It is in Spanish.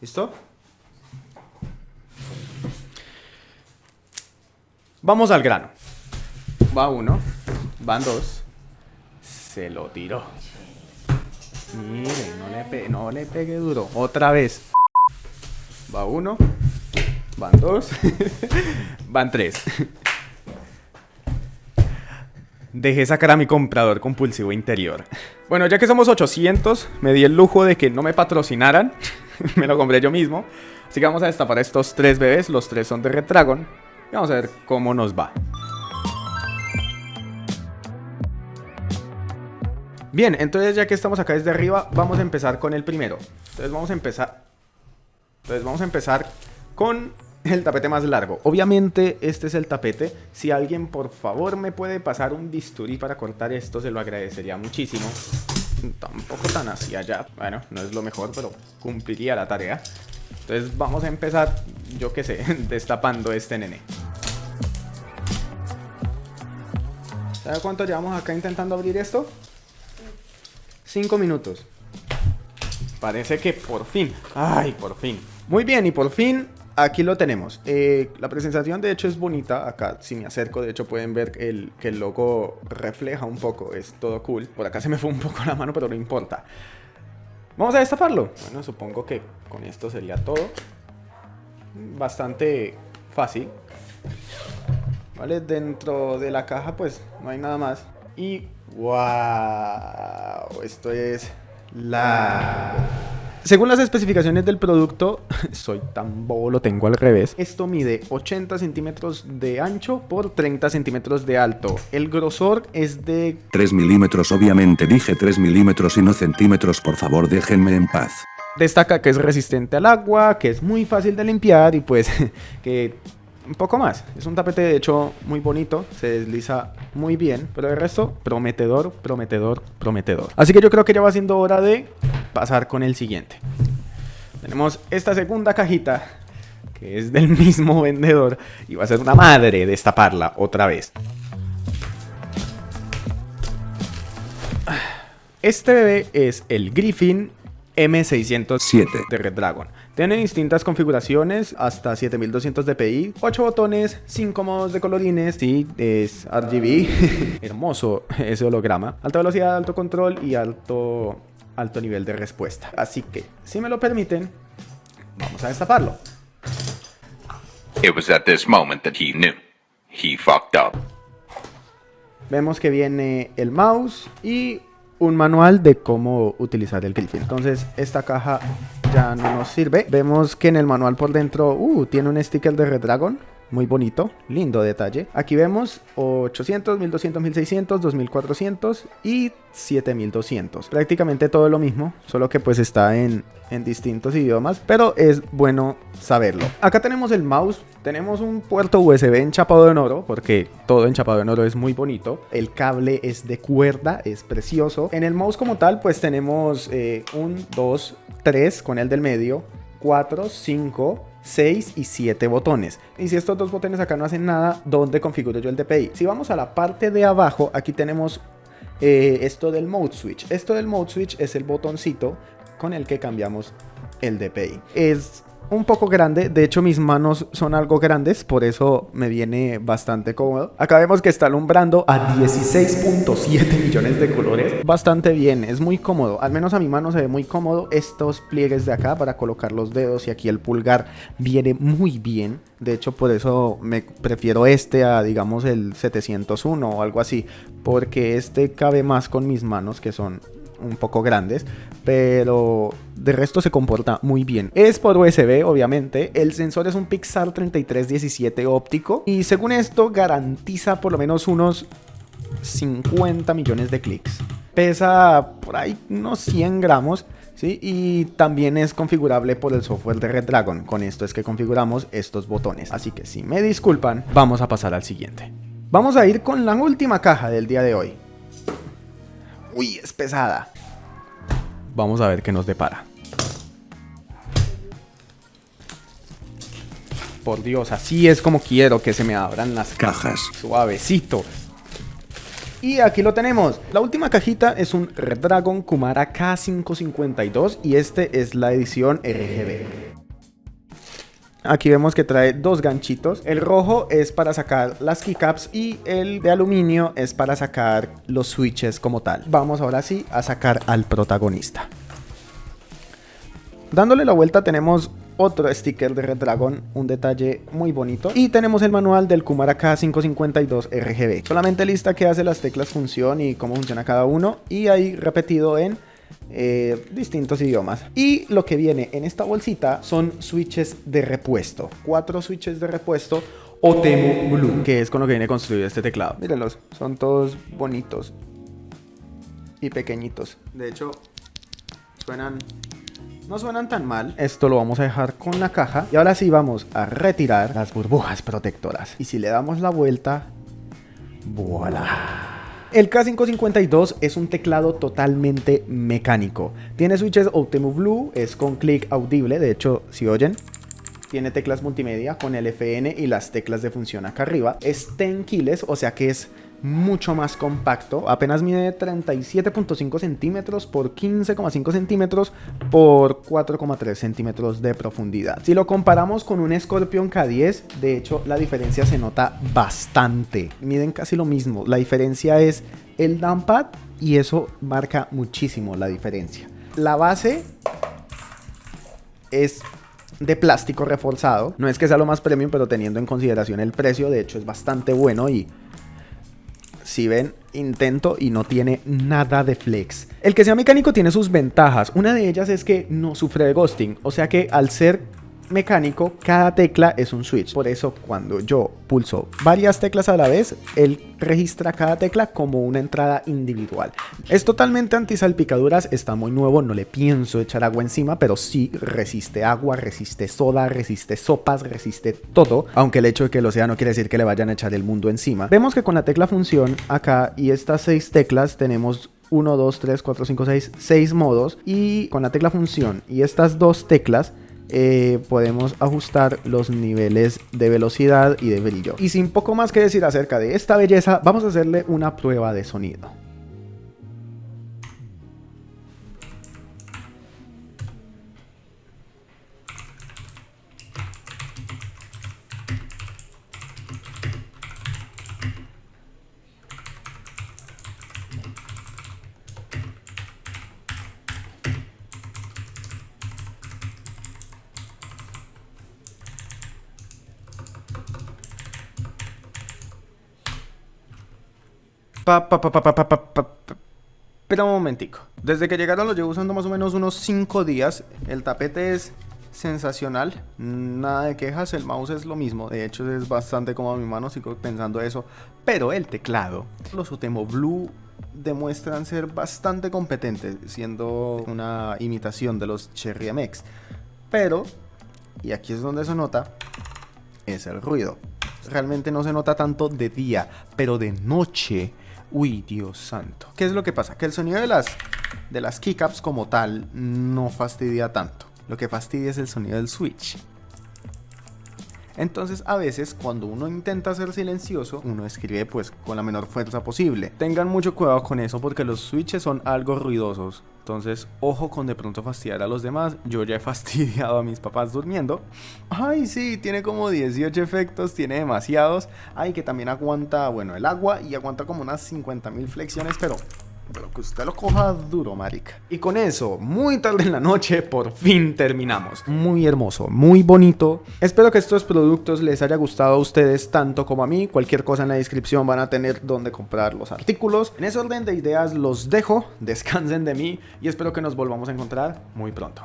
¿Listo? Vamos al grano. Va uno, van dos. Se lo tiró. Miren, no le, pe no le pegue duro. Otra vez. Va uno, van dos, van tres. Dejé sacar a mi comprador compulsivo interior. Bueno, ya que somos 800, me di el lujo de que no me patrocinaran. me lo compré yo mismo. Así que vamos a destapar estos tres bebés. Los tres son de Red Dragon. Y vamos a ver cómo nos va. Bien, entonces ya que estamos acá desde arriba, vamos a empezar con el primero. Entonces vamos a empezar... Entonces vamos a empezar con el tapete más largo. Obviamente este es el tapete. Si alguien por favor me puede pasar un bisturí para cortar esto, se lo agradecería muchísimo. Tampoco tan hacia allá. Bueno, no es lo mejor, pero cumpliría la tarea. Entonces vamos a empezar, yo qué sé, destapando este nene. ¿Sabe cuánto llevamos acá intentando abrir esto? Cinco minutos. Parece que por fin. Ay, por fin. Muy bien, y por fin aquí lo tenemos. Eh, la presentación de hecho es bonita. Acá si me acerco de hecho pueden ver el, que el logo refleja un poco. Es todo cool. Por acá se me fue un poco la mano pero no importa. Vamos a destaparlo. Bueno, supongo que con esto sería todo. Bastante fácil. Vale, dentro de la caja pues no hay nada más. Y wow, esto es la... Según las especificaciones del producto, soy tan bobo, lo tengo al revés. Esto mide 80 centímetros de ancho por 30 centímetros de alto. El grosor es de... 3 milímetros, obviamente dije 3 milímetros y no centímetros, por favor déjenme en paz. Destaca que es resistente al agua, que es muy fácil de limpiar y pues que un poco más. Es un tapete de hecho muy bonito, se desliza muy bien, pero el resto prometedor, prometedor, prometedor. Así que yo creo que ya va siendo hora de pasar con el siguiente. Tenemos esta segunda cajita que es del mismo vendedor y va a ser una madre destaparla otra vez. Este bebé es el Griffin M607 de Red Dragon. Tiene distintas configuraciones, hasta 7200 dpi, 8 botones, 5 modos de colorines, sí, es RGB, hermoso ese holograma, alta velocidad, alto control y alto, alto nivel de respuesta. Así que, si me lo permiten, vamos a destaparlo. It was at this moment that he knew. He fucked up. Vemos que viene el mouse y un manual de cómo utilizar el Griffin. Entonces esta caja ya no nos sirve. Vemos que en el manual por dentro uh, tiene un sticker de Red Dragon. Muy bonito, lindo detalle. Aquí vemos 800, 1200, 1600, 2400 y 7200. Prácticamente todo lo mismo, solo que pues está en, en distintos idiomas, pero es bueno saberlo. Acá tenemos el mouse, tenemos un puerto USB enchapado en oro, porque todo enchapado en oro es muy bonito. El cable es de cuerda, es precioso. En el mouse como tal, pues tenemos eh, un, dos, tres con el del medio, 4, 5, 6 y 7 botones. Y si estos dos botones acá no hacen nada, ¿dónde configuro yo el DPI? Si vamos a la parte de abajo, aquí tenemos eh, esto del Mode Switch. Esto del Mode Switch es el botoncito con el que cambiamos el DPI. Es un poco grande, de hecho mis manos son algo grandes, por eso me viene bastante cómodo. Acá vemos que está alumbrando a 16.7 millones de colores, bastante bien, es muy cómodo, al menos a mi mano se ve muy cómodo. Estos pliegues de acá para colocar los dedos y aquí el pulgar viene muy bien. De hecho por eso me prefiero este a digamos el 701 o algo así, porque este cabe más con mis manos que son un poco grandes, pero de resto se comporta muy bien. Es por USB, obviamente. El sensor es un Pixar 3317 óptico y según esto garantiza por lo menos unos 50 millones de clics. Pesa por ahí unos 100 gramos. ¿Sí? Y también es configurable por el software de Red Dragon. Con esto es que configuramos estos botones. Así que si me disculpan, vamos a pasar al siguiente. Vamos a ir con la última caja del día de hoy. Uy, es pesada. Vamos a ver qué nos depara. Por Dios, así es como quiero que se me abran las cajas. Suavecito. Y aquí lo tenemos. La última cajita es un Red Dragon Kumara K552 y este es la edición RGB. Aquí vemos que trae dos ganchitos. El rojo es para sacar las keycaps y el de aluminio es para sacar los switches como tal. Vamos ahora sí a sacar al protagonista. Dándole la vuelta tenemos otro sticker de Red Dragon, un detalle muy bonito. Y tenemos el manual del Kumara K552 RGB. Solamente lista que hace las teclas función y cómo funciona cada uno. Y ahí repetido en eh, distintos idiomas. Y lo que viene en esta bolsita son switches de repuesto. Cuatro switches de repuesto Otemu Blue, que es con lo que viene construido este teclado. Mírenlos, son todos bonitos y pequeñitos. De hecho, suenan no suenan tan mal. Esto lo vamos a dejar con la caja. Y ahora sí vamos a retirar las burbujas protectoras. Y si le damos la vuelta, ¡voilà! El K552 es un teclado totalmente mecánico. Tiene switches Optemu Blue, es con clic audible, de hecho, si oyen, tiene teclas multimedia con el FN y las teclas de función acá arriba. Es 10 kilos, o sea que es mucho más compacto. Apenas mide 37.5 centímetros por 15,5 centímetros por 4,3 centímetros de profundidad. Si lo comparamos con un Scorpion K10, de hecho la diferencia se nota bastante. Miden casi lo mismo. La diferencia es el downpad y eso marca muchísimo la diferencia. La base es de plástico reforzado. No es que sea lo más premium, pero teniendo en consideración el precio, de hecho es bastante bueno y si ven, intento y no tiene nada de flex. El que sea mecánico tiene sus ventajas. Una de ellas es que no sufre de ghosting. O sea que al ser mecánico, cada tecla es un switch. Por eso cuando yo pulso varias teclas a la vez, él registra cada tecla como una entrada individual. Es totalmente anti salpicaduras, está muy nuevo, no le pienso echar agua encima, pero sí resiste agua, resiste soda, resiste sopas, resiste todo. Aunque el hecho de que lo sea no quiere decir que le vayan a echar el mundo encima. Vemos que con la tecla función acá y estas seis teclas tenemos 1, 2, 3, 4, 5, 6, 6 modos y con la tecla función y estas dos teclas eh, podemos ajustar los niveles de velocidad y de brillo. Y sin poco más que decir acerca de esta belleza, vamos a hacerle una prueba de sonido. Pa, pa, pa, Pero un momentico. Desde que llegaron lo llevo usando más o menos unos 5 días. El tapete es sensacional. Nada de quejas. El mouse es lo mismo. De hecho es bastante como a mi mano. Sigo pensando eso. Pero el teclado. Los Utemo Blue demuestran ser bastante competentes. Siendo una imitación de los Cherry MX. Pero, y aquí es donde se nota, es el ruido. Realmente no se nota tanto de día, pero de noche Uy, Dios santo. ¿Qué es lo que pasa? Que el sonido de las, de las keycaps como tal no fastidia tanto. Lo que fastidia es el sonido del switch. Entonces a veces cuando uno intenta ser silencioso, uno escribe pues con la menor fuerza posible. Tengan mucho cuidado con eso porque los switches son algo ruidosos. Entonces, ojo con de pronto fastidiar a los demás. Yo ya he fastidiado a mis papás durmiendo. Ay, sí, tiene como 18 efectos, tiene demasiados. Ay, que también aguanta, bueno, el agua y aguanta como unas 50.000 flexiones, pero pero que usted lo coja duro, marica. Y con eso, muy tarde en la noche, por fin terminamos. Muy hermoso, muy bonito. Espero que estos productos les haya gustado a ustedes tanto como a mí. Cualquier cosa en la descripción van a tener donde comprar los artículos. En ese orden de ideas los dejo, descansen de mí y espero que nos volvamos a encontrar muy pronto.